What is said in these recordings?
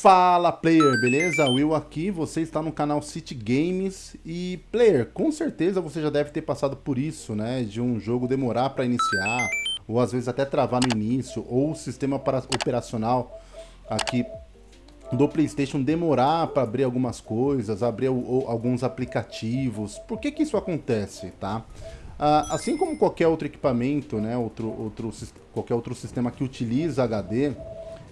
Fala player, beleza? Will aqui, você está no canal City Games e player, com certeza você já deve ter passado por isso, né? De um jogo demorar para iniciar, ou às vezes até travar no início, ou o sistema operacional aqui do Playstation demorar para abrir algumas coisas, abrir alguns aplicativos. Por que que isso acontece, tá? Ah, assim como qualquer outro equipamento, né, outro, outro, qualquer outro sistema que utiliza HD,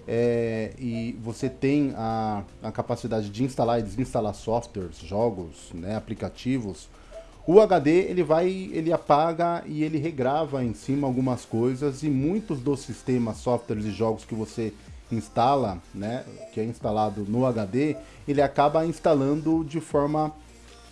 é, e você tem a, a capacidade de instalar e desinstalar softwares, jogos, né, aplicativos, o HD ele vai, ele apaga e ele regrava em cima algumas coisas e muitos dos sistemas, softwares e jogos que você instala, né, que é instalado no HD, ele acaba instalando de forma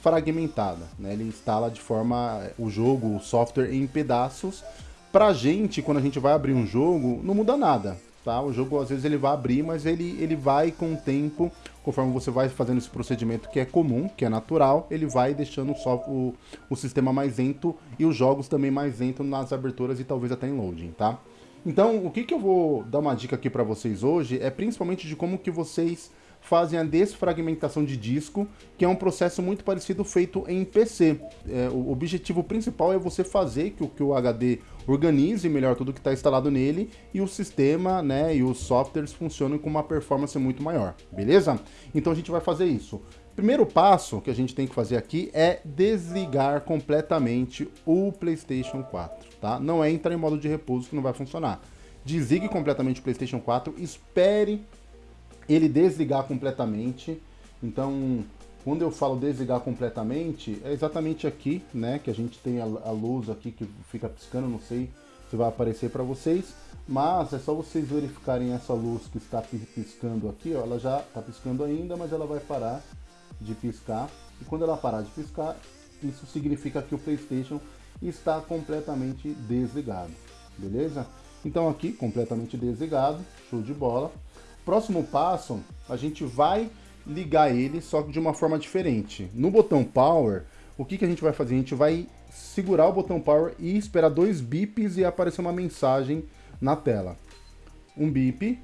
fragmentada, né? Ele instala de forma o jogo, o software em pedaços. Pra gente, quando a gente vai abrir um jogo, não muda nada tá? O jogo às vezes ele vai abrir, mas ele, ele vai com o tempo, conforme você vai fazendo esse procedimento que é comum, que é natural, ele vai deixando só o, o sistema mais lento e os jogos também mais lentos nas aberturas e talvez até em loading, tá? Então, o que, que eu vou dar uma dica aqui para vocês hoje é principalmente de como que vocês fazem a desfragmentação de disco, que é um processo muito parecido feito em PC. É, o objetivo principal é você fazer que que o HD organize melhor tudo que está instalado nele e o sistema né, e os softwares funcionem com uma performance muito maior, beleza? Então a gente vai fazer isso. Primeiro passo que a gente tem que fazer aqui é desligar completamente o PlayStation 4, tá? Não é entrar em modo de repouso que não vai funcionar. Desligue completamente o PlayStation 4, espere ele desligar completamente. Então, quando eu falo desligar completamente, é exatamente aqui, né, que a gente tem a, a luz aqui que fica piscando, não sei se vai aparecer para vocês, mas é só vocês verificarem essa luz que está piscando aqui, ó, ela já está piscando ainda, mas ela vai parar de piscar, e quando ela parar de piscar, isso significa que o Playstation está completamente desligado, beleza? Então aqui, completamente desligado, show de bola. Próximo passo, a gente vai ligar ele, só que de uma forma diferente. No botão Power, o que, que a gente vai fazer? A gente vai segurar o botão Power e esperar dois bips e aparecer uma mensagem na tela. Um bip,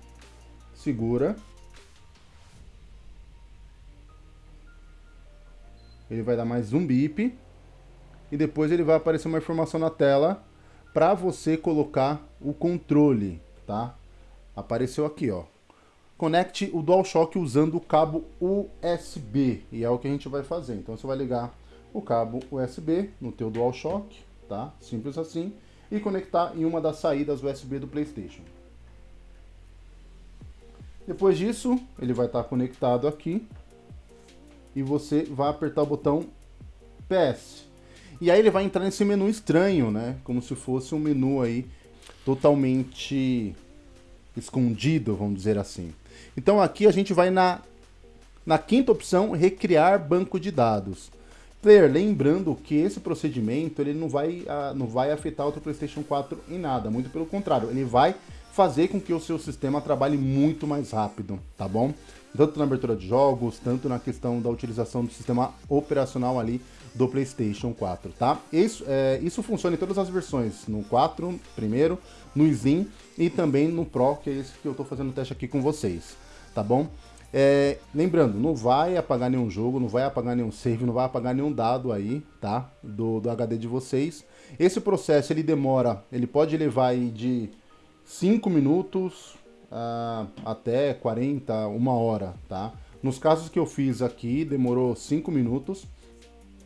segura. Ele vai dar mais um bip. E depois ele vai aparecer uma informação na tela para você colocar o controle, tá? Apareceu aqui, ó conecte o DualShock usando o cabo USB, e é o que a gente vai fazer. Então você vai ligar o cabo USB no teu DualShock, tá? Simples assim, e conectar em uma das saídas USB do PlayStation. Depois disso, ele vai estar conectado aqui, e você vai apertar o botão PS. E aí ele vai entrar nesse menu estranho, né? Como se fosse um menu aí totalmente escondido, vamos dizer assim. Então aqui a gente vai na, na quinta opção, recriar banco de dados. Player, lembrando que esse procedimento ele não vai, uh, não vai afetar o PlayStation 4 em nada, muito pelo contrário, ele vai fazer com que o seu sistema trabalhe muito mais rápido, tá bom? Tanto na abertura de jogos, tanto na questão da utilização do sistema operacional ali do PlayStation 4, tá? Isso, é, isso funciona em todas as versões, no 4 primeiro, no Slim e também no Pro, que é esse que eu estou fazendo teste aqui com vocês, tá bom? É, lembrando, não vai apagar nenhum jogo, não vai apagar nenhum save, não vai apagar nenhum dado aí, tá? Do, do HD de vocês. Esse processo, ele demora, ele pode levar aí de 5 minutos uh, até 40, uma hora, tá? Nos casos que eu fiz aqui, demorou 5 minutos.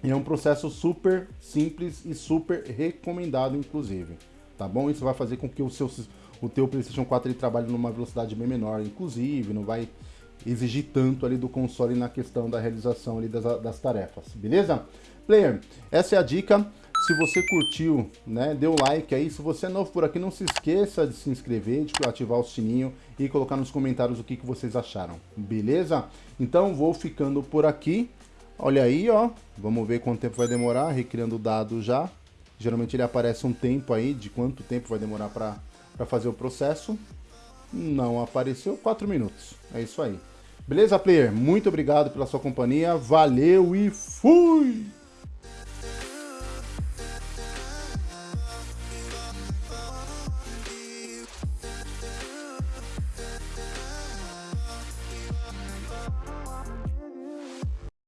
E é um processo super simples e super recomendado, inclusive. Tá bom? Isso vai fazer com que o, seu, o teu PlayStation 4 ele trabalhe numa velocidade bem menor, inclusive, não vai exigir tanto ali do console na questão da realização ali das, das tarefas, beleza? Player, essa é a dica. Se você curtiu, né, dê um like aí. Se você é novo por aqui, não se esqueça de se inscrever, de ativar o sininho e colocar nos comentários o que, que vocês acharam, beleza? Então vou ficando por aqui. Olha aí, ó. Vamos ver quanto tempo vai demorar, recriando o dado já. Geralmente ele aparece um tempo aí, de quanto tempo vai demorar para fazer o processo. Não apareceu, 4 minutos. É isso aí. Beleza, player? Muito obrigado pela sua companhia. Valeu e fui!